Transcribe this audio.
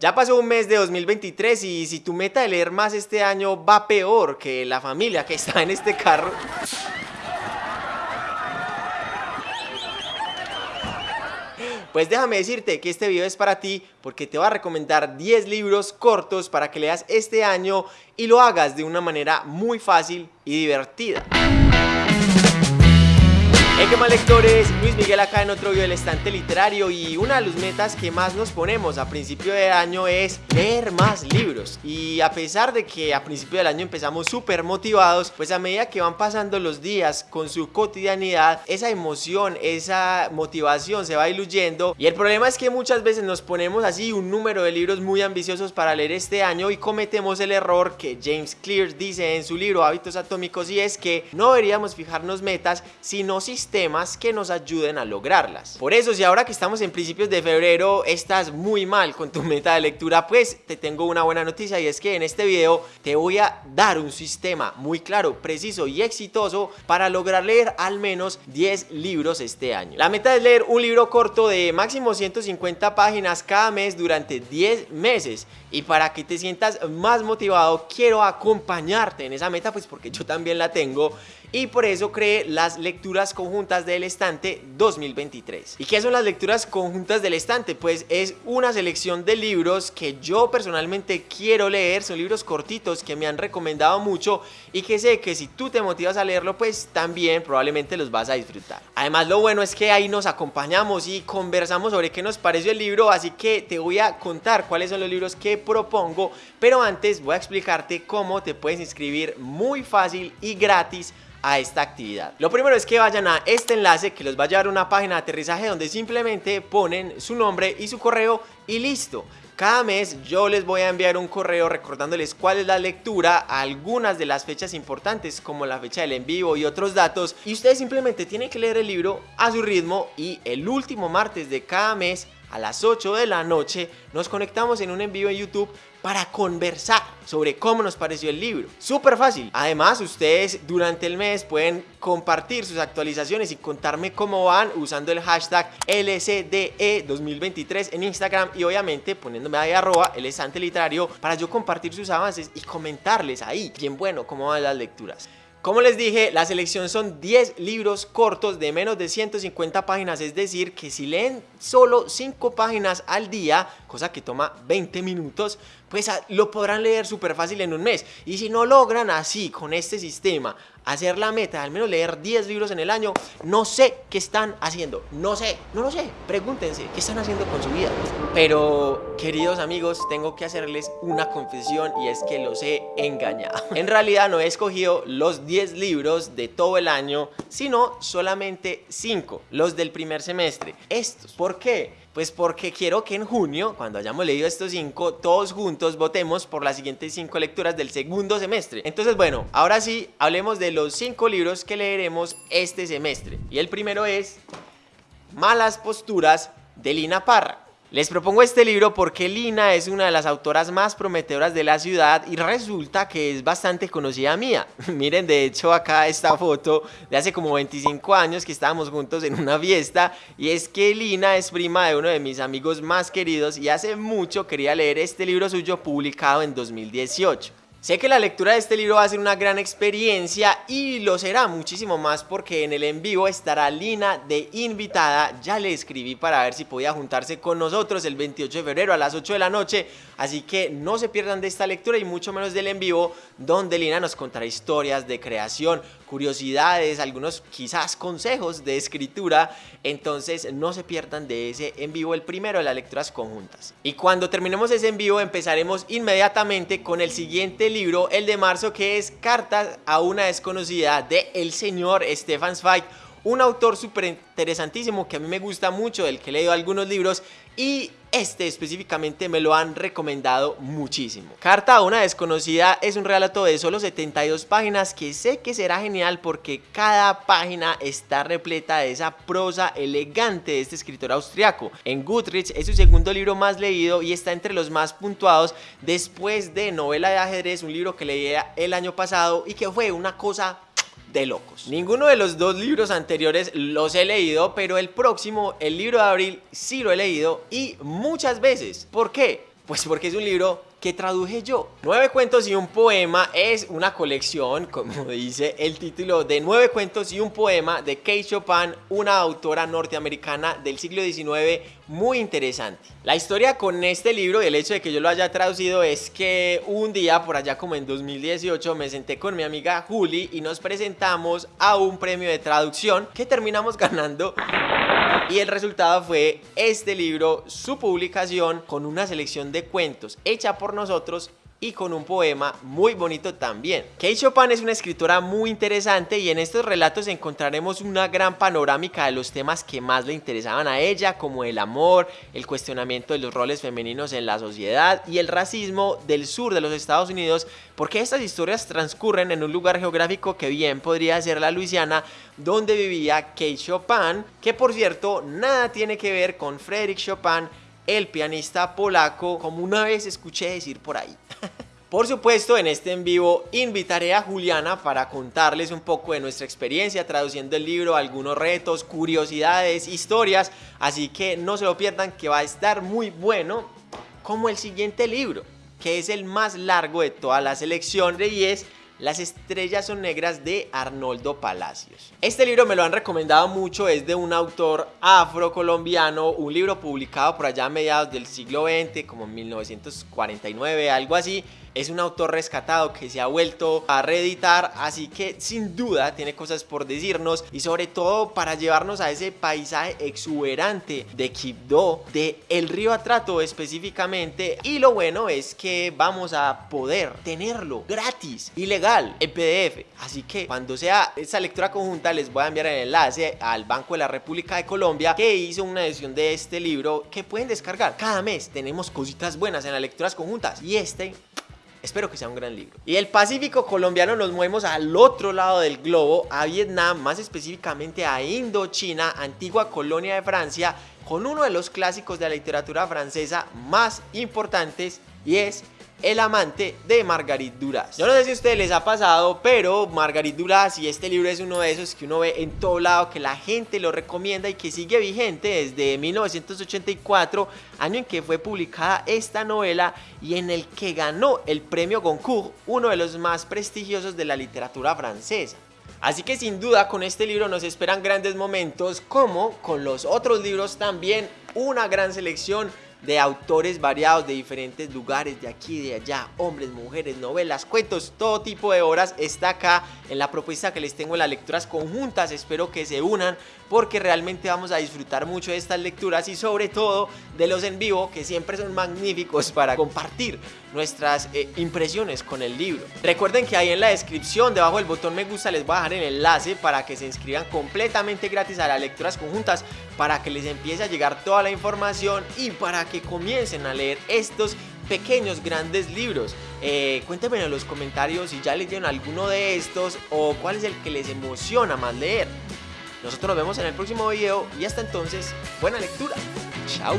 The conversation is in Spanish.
Ya pasó un mes de 2023 y si tu meta de leer más este año va peor que la familia que está en este carro... Pues déjame decirte que este video es para ti porque te va a recomendar 10 libros cortos para que leas este año y lo hagas de una manera muy fácil y divertida. Hey, ¿qué más lectores? Luis Miguel acá en otro video del estante literario y una de las metas que más nos ponemos a principio de año es leer más libros y a pesar de que a principio del año empezamos súper motivados, pues a medida que van pasando los días con su cotidianidad, esa emoción, esa motivación se va diluyendo y el problema es que muchas veces nos ponemos así un número de libros muy ambiciosos para leer este año y cometemos el error que James Clear dice en su libro Hábitos Atómicos y es que no deberíamos fijarnos metas sino sistemas temas que nos ayuden a lograrlas. Por eso, si ahora que estamos en principios de febrero estás muy mal con tu meta de lectura, pues te tengo una buena noticia y es que en este video te voy a dar un sistema muy claro, preciso y exitoso para lograr leer al menos 10 libros este año. La meta es leer un libro corto de máximo 150 páginas cada mes durante 10 meses y para que te sientas más motivado quiero acompañarte en esa meta pues porque yo también la tengo y por eso creé las lecturas conjuntas del estante 2023. ¿Y qué son las lecturas conjuntas del estante? Pues es una selección de libros que yo personalmente quiero leer, son libros cortitos que me han recomendado mucho y que sé que si tú te motivas a leerlo pues también probablemente los vas a disfrutar. Además lo bueno es que ahí nos acompañamos y conversamos sobre qué nos pareció el libro, así que te voy a contar cuáles son los libros que propongo, pero antes voy a explicarte cómo te puedes inscribir muy fácil y gratis a esta actividad. Lo primero es que vayan a este enlace que los va a llevar a una página de aterrizaje donde simplemente ponen su nombre y su correo y listo. Cada mes yo les voy a enviar un correo recordándoles cuál es la lectura, algunas de las fechas importantes como la fecha del en vivo y otros datos y ustedes simplemente tienen que leer el libro a su ritmo y el último martes de cada mes a las 8 de la noche nos conectamos en un envío en YouTube para conversar sobre cómo nos pareció el libro. Súper fácil. Además, ustedes durante el mes pueden compartir sus actualizaciones y contarme cómo van usando el hashtag LCDE2023 en Instagram y obviamente poniéndome ahí arroba el estante literario para yo compartir sus avances y comentarles ahí bien bueno cómo van las lecturas. Como les dije, la selección son 10 libros cortos de menos de 150 páginas, es decir, que si leen solo 5 páginas al día, cosa que toma 20 minutos, pues ah, lo podrán leer súper fácil en un mes. Y si no logran así, con este sistema, hacer la meta, al menos leer 10 libros en el año, no sé qué están haciendo, no sé, no lo sé, pregúntense, ¿qué están haciendo con su vida? Pero, queridos amigos, tengo que hacerles una confesión y es que los he engañado. En realidad no he escogido los 10 libros de todo el año, sino solamente 5, los del primer semestre. Estos, ¿por qué? Pues porque quiero que en junio, cuando hayamos leído estos cinco, todos juntos votemos por las siguientes cinco lecturas del segundo semestre. Entonces, bueno, ahora sí, hablemos de los cinco libros que leeremos este semestre. Y el primero es Malas Posturas de Lina Parra. Les propongo este libro porque Lina es una de las autoras más prometedoras de la ciudad y resulta que es bastante conocida mía. Miren, de hecho acá esta foto de hace como 25 años que estábamos juntos en una fiesta y es que Lina es prima de uno de mis amigos más queridos y hace mucho quería leer este libro suyo publicado en 2018. Sé que la lectura de este libro va a ser una gran experiencia y lo será muchísimo más porque en el en vivo estará Lina de invitada. Ya le escribí para ver si podía juntarse con nosotros el 28 de febrero a las 8 de la noche. Así que no se pierdan de esta lectura y mucho menos del en vivo donde Lina nos contará historias de creación, curiosidades, algunos quizás consejos de escritura. Entonces no se pierdan de ese en vivo, el primero de las lecturas conjuntas. Y cuando terminemos ese en vivo empezaremos inmediatamente con el siguiente libro, el de marzo, que es Cartas a una desconocida de el señor Stefan Zweig, un autor súper interesantísimo que a mí me gusta mucho, del que he leído algunos libros y este específicamente me lo han recomendado muchísimo. Carta a una desconocida es un relato de solo 72 páginas que sé que será genial porque cada página está repleta de esa prosa elegante de este escritor austriaco. En Goodreads es su segundo libro más leído y está entre los más puntuados después de Novela de ajedrez, un libro que leí el año pasado y que fue una cosa de locos. Ninguno de los dos libros anteriores los he leído, pero el próximo, el libro de abril, sí lo he leído y muchas veces. ¿Por qué? Pues porque es un libro que traduje yo. Nueve cuentos y un poema es una colección, como dice el título, de nueve cuentos y un poema de Kate Chopin, una autora norteamericana del siglo XIX muy interesante. La historia con este libro y el hecho de que yo lo haya traducido es que un día, por allá como en 2018, me senté con mi amiga Juli y nos presentamos a un premio de traducción que terminamos ganando y el resultado fue este libro, su publicación con una selección de cuentos hecha por nosotros y con un poema muy bonito también. Kate Chopin es una escritora muy interesante y en estos relatos encontraremos una gran panorámica de los temas que más le interesaban a ella, como el amor, el cuestionamiento de los roles femeninos en la sociedad y el racismo del sur de los Estados Unidos, porque estas historias transcurren en un lugar geográfico que bien podría ser la Luisiana, donde vivía Kate Chopin, que por cierto nada tiene que ver con Frédéric Chopin, el pianista polaco, como una vez escuché decir por ahí. Por supuesto, en este en vivo invitaré a Juliana para contarles un poco de nuestra experiencia traduciendo el libro, algunos retos, curiosidades, historias, así que no se lo pierdan que va a estar muy bueno como el siguiente libro, que es el más largo de toda la selección y es las estrellas son negras de Arnoldo Palacios. Este libro me lo han recomendado mucho, es de un autor afrocolombiano, un libro publicado por allá a mediados del siglo XX, como en 1949, algo así, es un autor rescatado que se ha vuelto a reeditar, así que sin duda tiene cosas por decirnos y sobre todo para llevarnos a ese paisaje exuberante de Quibdó, de el río Atrato específicamente. Y lo bueno es que vamos a poder tenerlo gratis y legal en PDF. Así que cuando sea esa lectura conjunta les voy a enviar el enlace al Banco de la República de Colombia que hizo una edición de este libro que pueden descargar. Cada mes tenemos cositas buenas en las lecturas conjuntas y este Espero que sea un gran libro. Y el Pacífico colombiano nos movemos al otro lado del globo, a Vietnam, más específicamente a Indochina, antigua colonia de Francia, con uno de los clásicos de la literatura francesa más importantes y es el amante de Margarit Duras. Yo no sé si a ustedes les ha pasado, pero Margarit Duras y este libro es uno de esos que uno ve en todo lado, que la gente lo recomienda y que sigue vigente desde 1984, año en que fue publicada esta novela y en el que ganó el premio Goncourt, uno de los más prestigiosos de la literatura francesa. Así que sin duda con este libro nos esperan grandes momentos como con los otros libros también una gran selección de autores variados de diferentes lugares, de aquí de allá, hombres, mujeres, novelas, cuentos, todo tipo de obras está acá en la propuesta que les tengo en las lecturas conjuntas, espero que se unan porque realmente vamos a disfrutar mucho de estas lecturas y sobre todo de los en vivo que siempre son magníficos para compartir nuestras eh, impresiones con el libro. Recuerden que ahí en la descripción, debajo del botón me gusta, les voy a dejar el enlace para que se inscriban completamente gratis a las lecturas conjuntas para que les empiece a llegar toda la información y para que comiencen a leer estos pequeños, grandes libros. Eh, cuéntenme en los comentarios si ya leyeron alguno de estos o cuál es el que les emociona más leer. Nosotros nos vemos en el próximo video y hasta entonces, buena lectura. Chao.